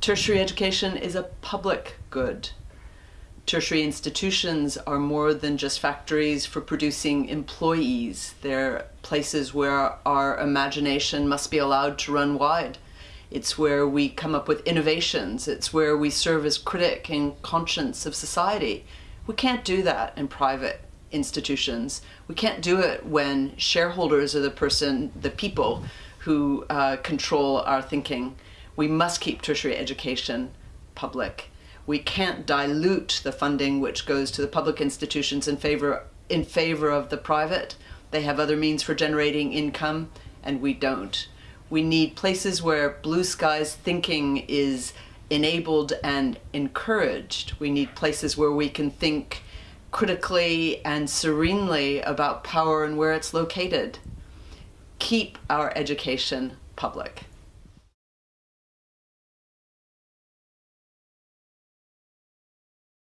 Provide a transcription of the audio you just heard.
Tertiary education is a public good. Tertiary institutions are more than just factories for producing employees. They're places where our imagination must be allowed to run wide. It's where we come up with innovations. It's where we serve as critic and conscience of society. We can't do that in private institutions. We can't do it when shareholders are the person, the people who uh, control our thinking. We must keep tertiary education public. We can't dilute the funding which goes to the public institutions in favor, in favor of the private. They have other means for generating income and we don't. We need places where blue skies thinking is enabled and encouraged. We need places where we can think critically and serenely about power and where it's located. Keep our education public.